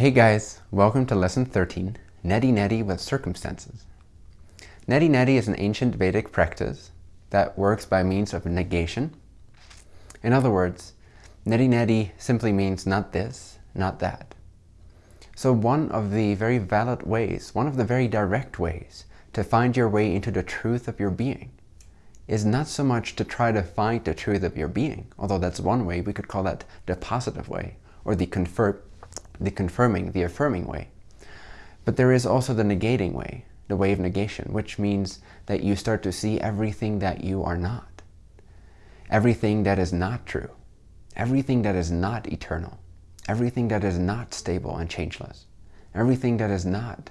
Hey guys, welcome to lesson 13, Neti Neti with Circumstances. Neti Neti is an ancient Vedic practice that works by means of negation. In other words, Neti Neti simply means not this, not that. So one of the very valid ways, one of the very direct ways to find your way into the truth of your being is not so much to try to find the truth of your being, although that's one way, we could call that the positive way, or the, confer the confirming, the affirming way. But there is also the negating way, the way of negation, which means that you start to see everything that you are not. Everything that is not true. Everything that is not eternal. Everything that is not stable and changeless. Everything that is not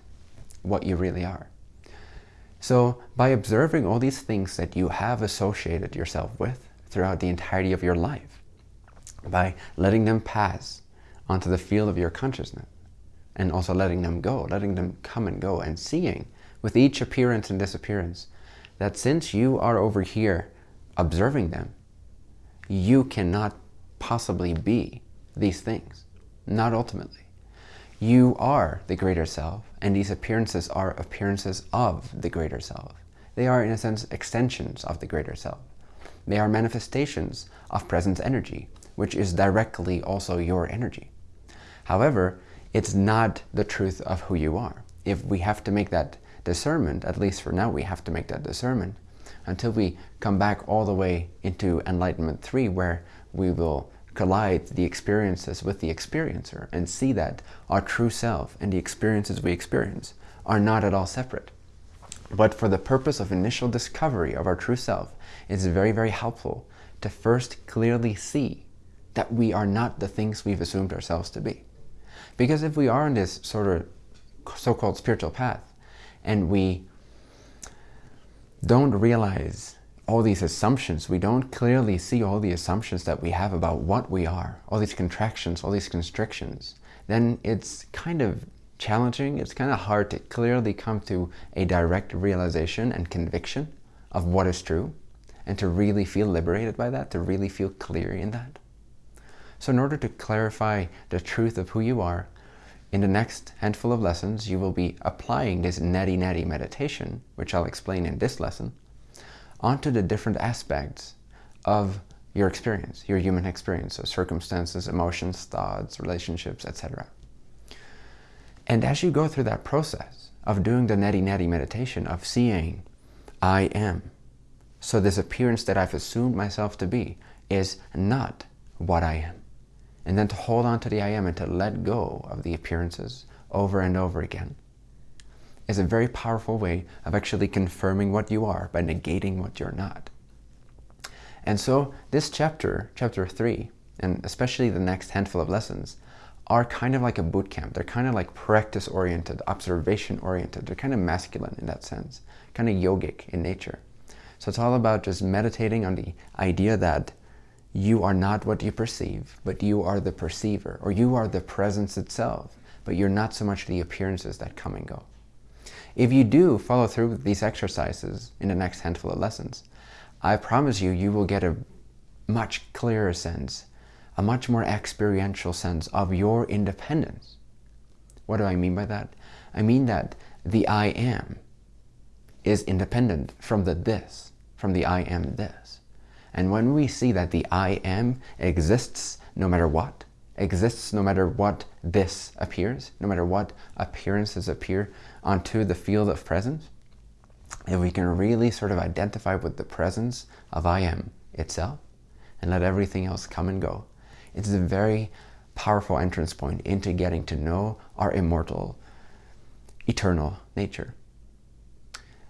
what you really are. So by observing all these things that you have associated yourself with throughout the entirety of your life, by letting them pass onto the field of your consciousness, and also letting them go, letting them come and go, and seeing with each appearance and disappearance that since you are over here observing them, you cannot possibly be these things, not ultimately. You are the greater self, and these appearances are appearances of the greater self. They are, in a sense, extensions of the greater self. They are manifestations of presence energy, which is directly also your energy. However, it's not the truth of who you are. If we have to make that discernment, at least for now we have to make that discernment, until we come back all the way into Enlightenment 3, where we will collide the experiences with the experiencer and see that our true self and the experiences we experience are not at all separate. But for the purpose of initial discovery of our true self, it's very, very helpful to first clearly see that we are not the things we've assumed ourselves to be. Because if we are on this sort of so-called spiritual path and we don't realize all these assumptions, we don't clearly see all the assumptions that we have about what we are, all these contractions, all these constrictions, then it's kind of challenging, it's kind of hard to clearly come to a direct realization and conviction of what is true, and to really feel liberated by that, to really feel clear in that. So in order to clarify the truth of who you are, in the next handful of lessons, you will be applying this neti neti meditation, which I'll explain in this lesson, onto the different aspects of your experience, your human experience, so circumstances, emotions, thoughts, relationships, etc. And as you go through that process of doing the neti neti meditation, of seeing, I am, so this appearance that I've assumed myself to be is not what I am. And then to hold on to the I am and to let go of the appearances over and over again is a very powerful way of actually confirming what you are by negating what you're not. And so this chapter, chapter 3, and especially the next handful of lessons, are kind of like a boot camp. They're kind of like practice-oriented, observation-oriented. They're kind of masculine in that sense, kind of yogic in nature. So it's all about just meditating on the idea that you are not what you perceive, but you are the perceiver, or you are the presence itself, but you're not so much the appearances that come and go. If you do follow through with these exercises in the next handful of lessons, I promise you, you will get a much clearer sense, a much more experiential sense of your independence. What do I mean by that? I mean that the I am is independent from the this, from the I am this. And when we see that the I am exists no matter what, exists no matter what this appears, no matter what appearances appear onto the field of presence, if we can really sort of identify with the presence of I am itself and let everything else come and go, it's a very powerful entrance point into getting to know our immortal, eternal nature.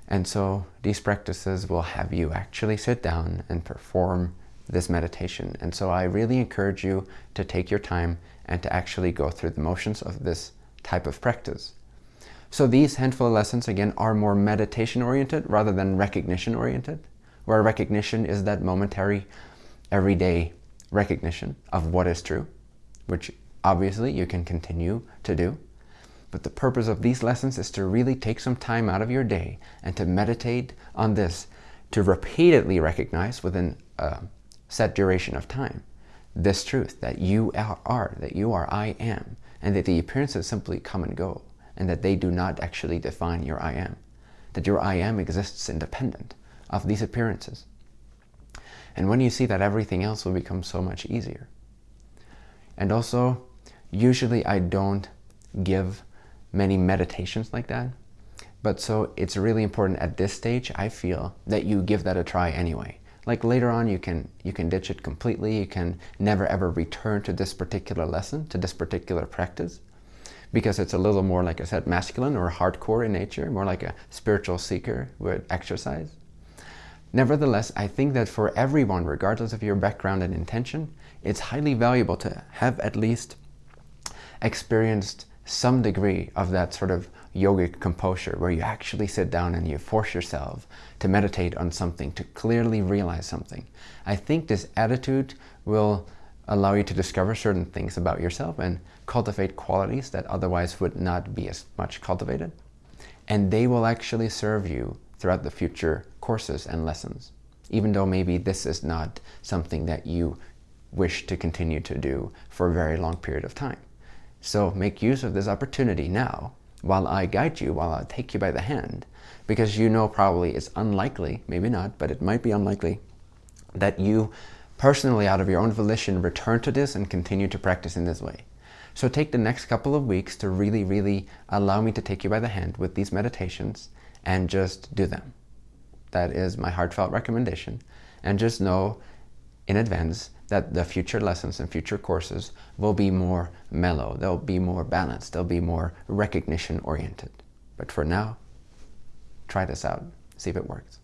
And so these practices will have you actually sit down and perform this meditation. And so I really encourage you to take your time and to actually go through the motions of this type of practice. So these handful of lessons, again, are more meditation-oriented rather than recognition-oriented, where recognition is that momentary, everyday recognition of what is true, which obviously you can continue to do. But the purpose of these lessons is to really take some time out of your day and to meditate on this, to repeatedly recognize within a set duration of time this truth that you are, that you are I am, and that the appearances simply come and go, and that they do not actually define your I am, that your I am exists independent of these appearances. And when you see that, everything else will become so much easier. And also, usually I don't give many meditations like that, but so it's really important at this stage, I feel, that you give that a try anyway. Like later on, you can, you can ditch it completely. You can never ever return to this particular lesson, to this particular practice, because it's a little more, like I said, masculine or hardcore in nature, more like a spiritual seeker would exercise. Nevertheless, I think that for everyone, regardless of your background and intention, it's highly valuable to have at least experienced some degree of that sort of yogic composure where you actually sit down and you force yourself to meditate on something, to clearly realize something. I think this attitude will allow you to discover certain things about yourself and cultivate qualities that otherwise would not be as much cultivated. And they will actually serve you throughout the future courses and lessons, even though maybe this is not something that you wish to continue to do for a very long period of time. So make use of this opportunity now while I guide you, while I take you by the hand, because you know probably it's unlikely, maybe not, but it might be unlikely, that you personally out of your own volition return to this and continue to practice in this way. So take the next couple of weeks to really, really allow me to take you by the hand with these meditations and just do them. That is my heartfelt recommendation. And just know in advance that the future lessons and future courses will be more mellow, they'll be more balanced, they'll be more recognition oriented. But for now, try this out, see if it works.